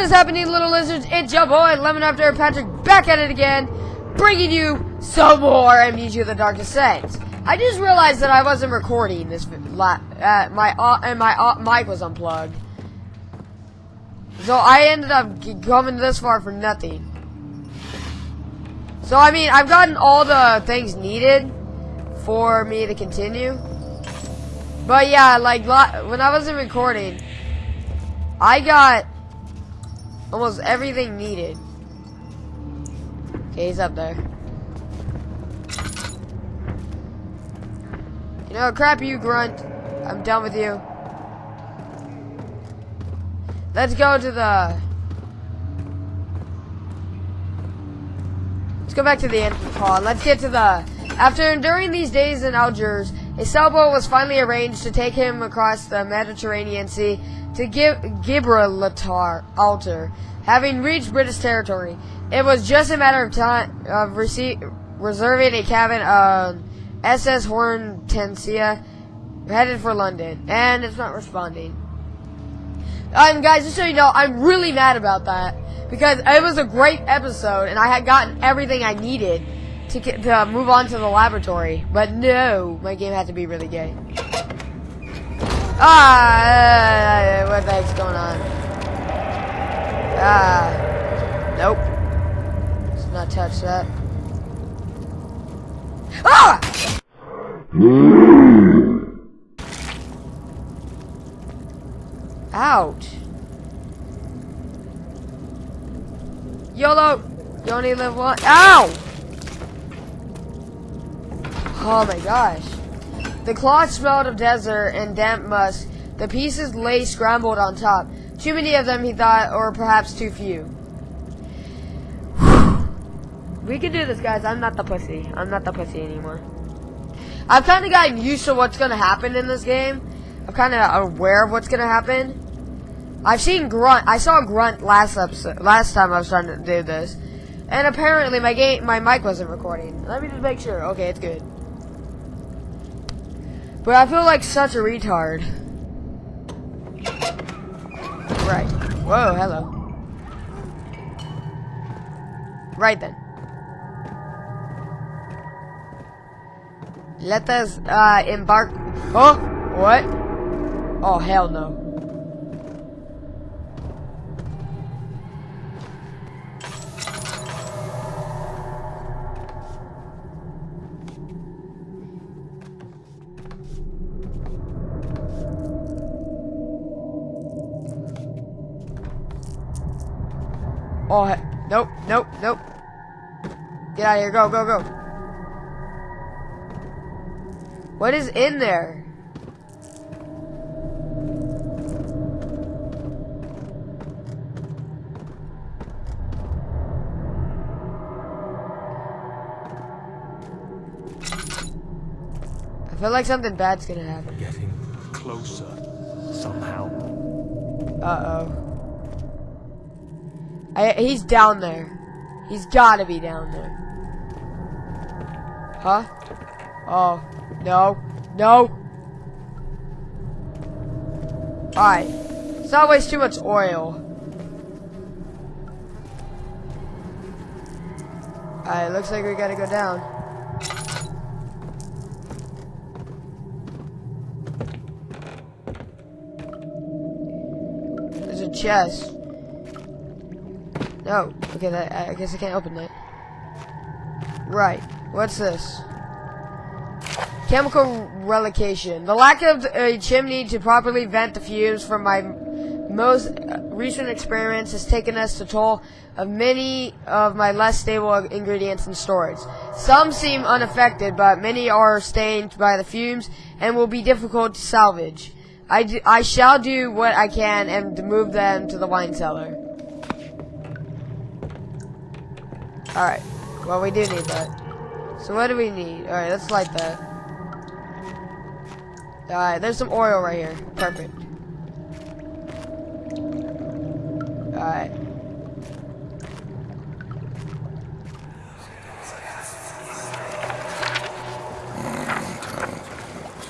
What is happening, little lizards? It's your boy, Lemon After Patrick, back at it again, bringing you some more Amnesia the Dark Descent. I just realized that I wasn't recording this, uh, my, uh, and my uh, mic was unplugged. So I ended up coming this far for nothing. So, I mean, I've gotten all the things needed for me to continue. But yeah, like, when I wasn't recording, I got almost everything needed. Okay, he's up there. You know, crap you, Grunt. I'm done with you. Let's go to the... Let's go back to the entrance hall. Let's get to the... After enduring these days in Algiers, a sailboat was finally arranged to take him across the Mediterranean Sea to Gibraltar, Altar, having reached British territory. It was just a matter of time of reserving a cabin on SS Hortensia headed for London, and it's not responding. And guys, just so you know, I'm really mad about that because it was a great episode, and I had gotten everything I needed to get, to move on to the laboratory. But no, my game had to be really gay. Ah, what the heck's going on? Ah, nope. Let's not touch that. Ah! Ouch. YOLO! You only live one. Ow! Oh my gosh. The cloth smelled of desert and damp musk. The pieces lay scrambled on top. Too many of them, he thought, or perhaps too few. we can do this, guys. I'm not the pussy. I'm not the pussy anymore. I've kind of gotten used to what's going to happen in this game. I'm kind of aware of what's going to happen. I've seen Grunt. I saw Grunt last episode, last time I was trying to do this. And apparently my game, my mic wasn't recording. Let me just make sure. Okay, it's good. But I feel like such a retard. Right. Whoa, hello. Right then. Let us uh, embark. Huh? what? Oh, hell no. Oh, nope, nope, nope. Get out of here, go, go, go. What is in there? I feel like something bad's gonna happen. Getting closer, somehow. Uh-oh. I, he's down there. He's gotta be down there. Huh? Oh, no, no. Alright. Let's not waste too much oil. Alright, looks like we gotta go down. There's a chest. Oh, okay, that, I guess I can't open that. Right, what's this? Chemical relocation. The lack of a chimney to properly vent the fumes from my most recent experiments has taken us to toll of many of my less stable ingredients in storage. Some seem unaffected, but many are stained by the fumes and will be difficult to salvage. I, I shall do what I can and move them to the wine cellar. Alright. Well, we do need that. So what do we need? Alright, let's light that. Alright, there's some oil right here. Perfect. Alright.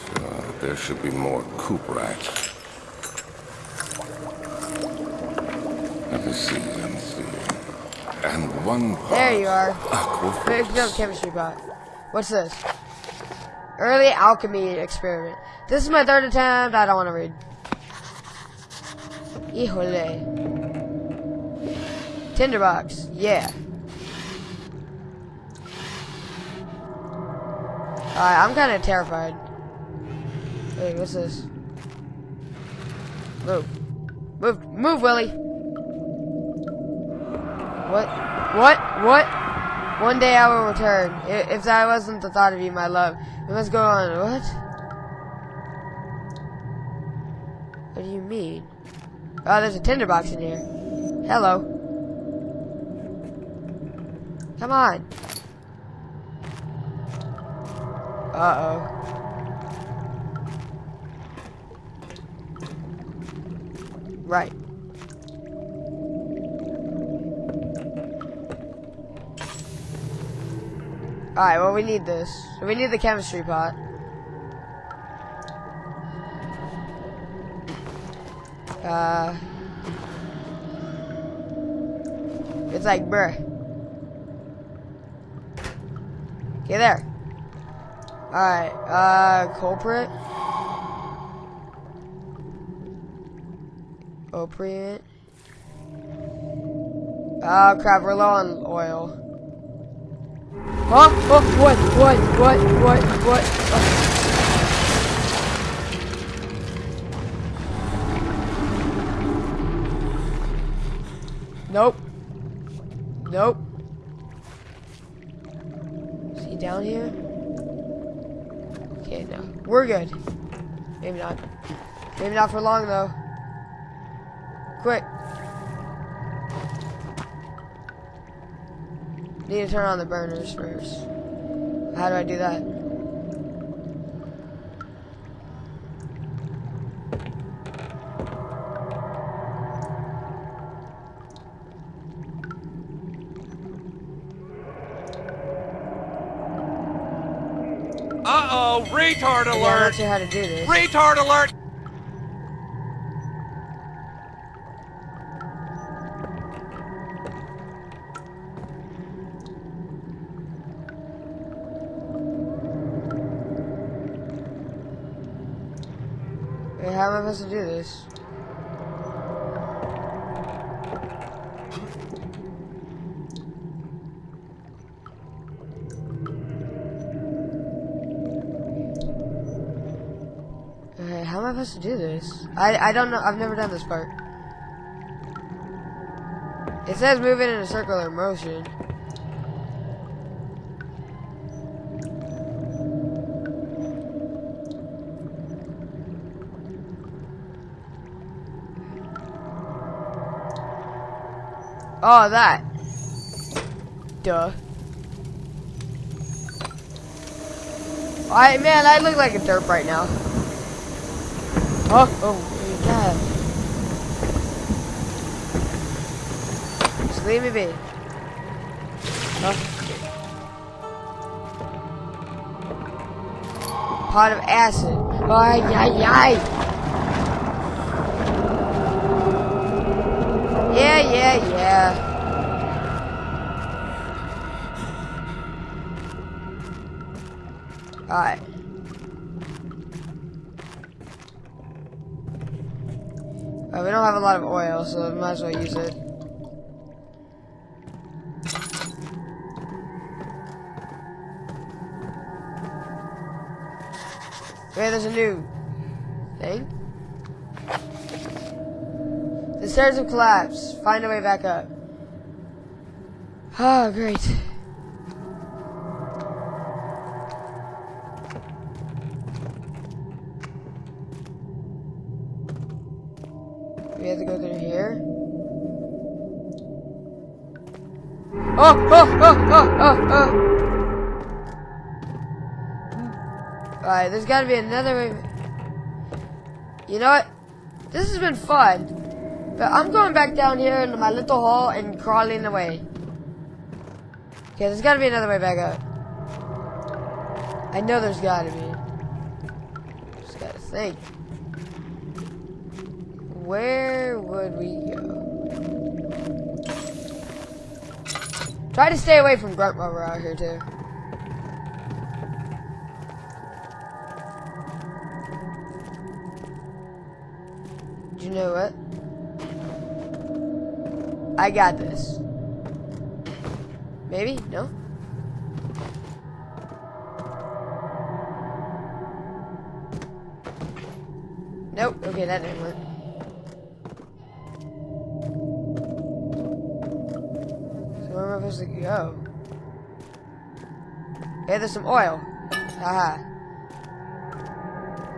So there should be more coop racks. Never seen them. And one There you are. aqua Pick up chemistry pot. What's this? Early alchemy experiment. This is my third attempt. I don't want to read. Híjole. Tinderbox. Yeah. Alright, I'm kind of terrified. Wait, what's this? Move. Move. Move, Willie. What? What? What? One day I will return. If that wasn't the thought of you, my love. We must go on. What? What do you mean? Oh, there's a tinderbox in here. Hello. Come on. Uh-oh. Right. Alright, well we need this. We need the chemistry pot. Uh It's like bruh. Okay there. Alright, uh Cuprite. Opiate. Oh crap, we're low on oil. Huh? Oh, what? What? What? What? What? Oh. Nope. Nope. Is he down here? Okay, no. We're good. Maybe not. Maybe not for long, though. Quick. Need to turn on the burners first. How do I do that? Uh-oh, retard Yeah, I'm not alert! how to do this. Retard alert! How am I supposed to do this? Okay, how am I supposed to do this? I I don't know. I've never done this part. It says move it in a circular motion. Oh, that. Duh. I man, I look like a derp right now. Oh, oh, God. Just leave me be. Oh. Pot of acid. Ay, ay, ay. Yeah, yeah, yeah. Alright. Uh, we don't have a lot of oil, so we might as well use it. Okay, there's a new thing. Stairs have collapsed. Find a way back up. Oh, great. We have to go through here. Oh, oh, oh, oh, oh, oh. Alright, there's gotta be another way. You know what? This has been fun. I'm going back down here into my little hole and crawling away. Okay, there's gotta be another way back up. I know there's gotta be. Just gotta think. Where would we go? Try to stay away from Grunt while we're out here, too. Do you know what? I got this. Maybe? No? Nope. Okay, that didn't work. So where am I supposed to go? Hey, there's some oil. Haha.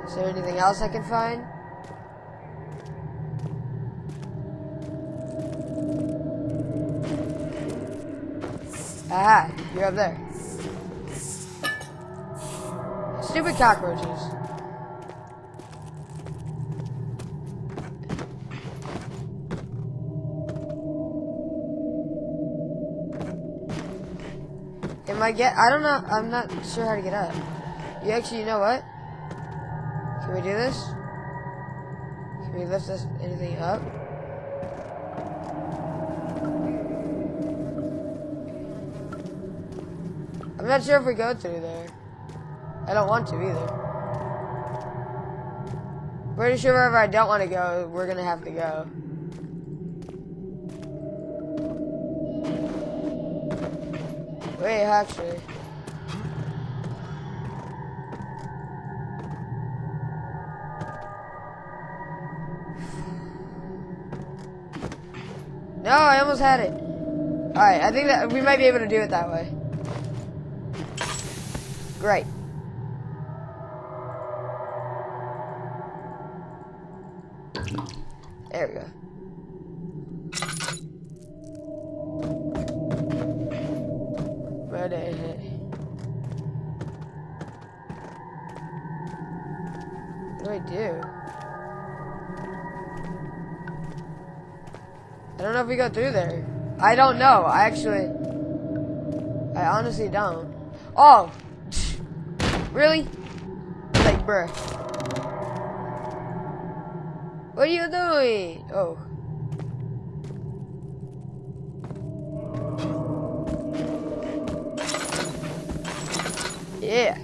Is there anything else I can find? Aha, you're up there. Stupid cockroaches. Am I get? I don't know. I'm not sure how to get up. You actually, you know what? Can we do this? Can we lift this anything up? Not sure if we go through there. I don't want to either. Pretty sure wherever I don't want to go, we're gonna have to go. Wait, actually. No, I almost had it. Alright, I think that we might be able to do it that way. Great. There we go. Heck? What do I do? I don't know if we go through there. I don't know. I actually... I honestly don't. Oh! Really? Like, bruh. What are you doing? Oh. Yeah.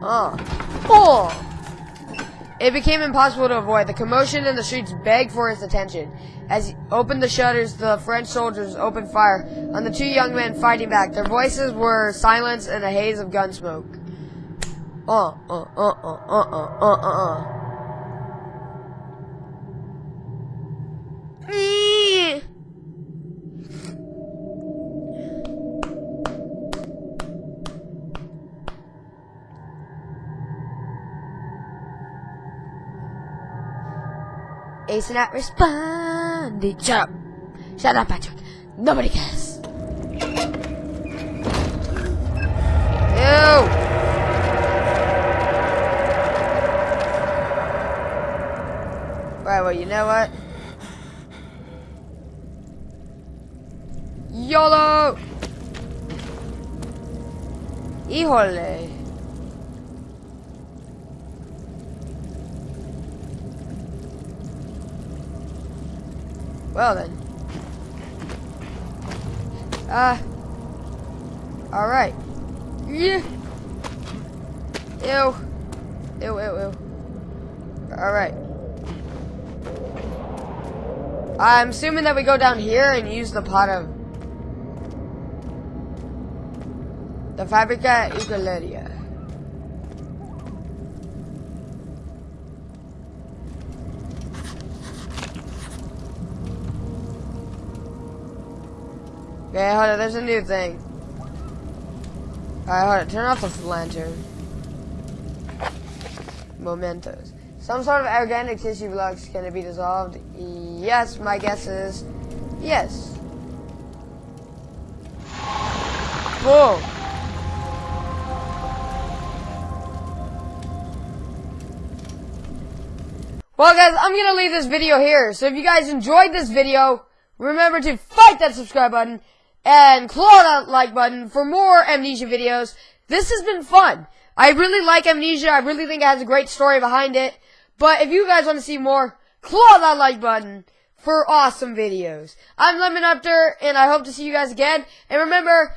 Uh. Oh! It became impossible to avoid. The commotion in the streets begged for his attention. As he opened the shutters, the French soldiers opened fire on the two young men fighting back. Their voices were silenced in a haze of gun smoke. Uh, uh, uh, uh, uh, uh, uh, uh, Ace not responding. Shut up. Shut up, Patrick. Nobody cares. Ew. Right, well, you know what? YOLO! Híjole. Well then. Uh. Alright. Yeah. Ew. Ew, ew, ew. Alright. I'm assuming that we go down here and use the pot of... The Fabrica Ucaleria. Okay, hold on, there's a new thing. Alright, hold on, turn off the lantern. Mementos. Some sort of organic tissue blocks can it be dissolved? Yes, my guess is yes. Whoa. Well guys, I'm gonna leave this video here. So if you guys enjoyed this video, remember to fight that subscribe button and claw that like button for more Amnesia videos. This has been fun. I really like Amnesia. I really think it has a great story behind it. But if you guys want to see more, claw that like button for awesome videos. I'm Lemon Upter, and I hope to see you guys again. And remember...